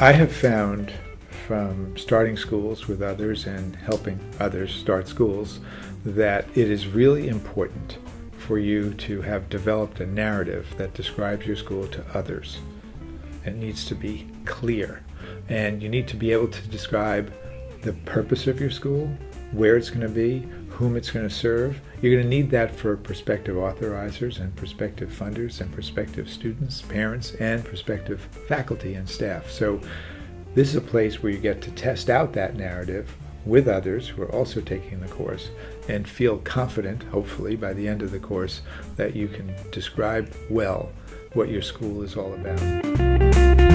I have found from starting schools with others and helping others start schools that it is really important for you to have developed a narrative that describes your school to others. It needs to be clear and you need to be able to describe the purpose of your school, where it's going to be, whom it's going to serve. You're going to need that for prospective authorizers and prospective funders and prospective students, parents, and prospective faculty and staff. So this is a place where you get to test out that narrative with others who are also taking the course and feel confident, hopefully, by the end of the course, that you can describe well what your school is all about.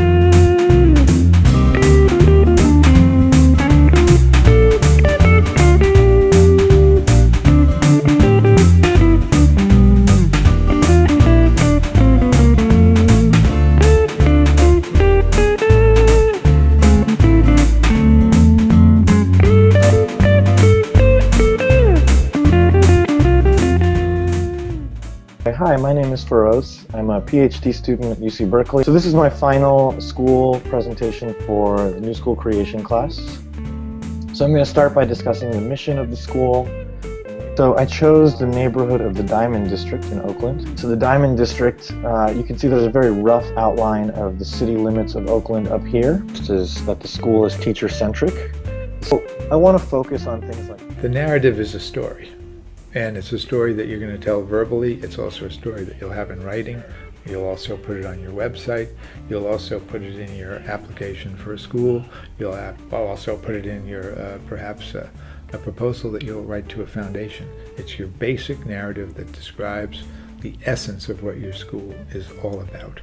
Hi, my name is Feroz. I'm a PhD student at UC Berkeley. So this is my final school presentation for the new school creation class. So I'm going to start by discussing the mission of the school. So I chose the neighborhood of the Diamond District in Oakland. So the Diamond District, uh, you can see there's a very rough outline of the city limits of Oakland up here. This is that the school is teacher-centric. So I want to focus on things like... The narrative is a story. And it's a story that you're going to tell verbally. It's also a story that you'll have in writing. You'll also put it on your website. You'll also put it in your application for a school. You'll also put it in your, uh, perhaps, uh, a proposal that you'll write to a foundation. It's your basic narrative that describes the essence of what your school is all about.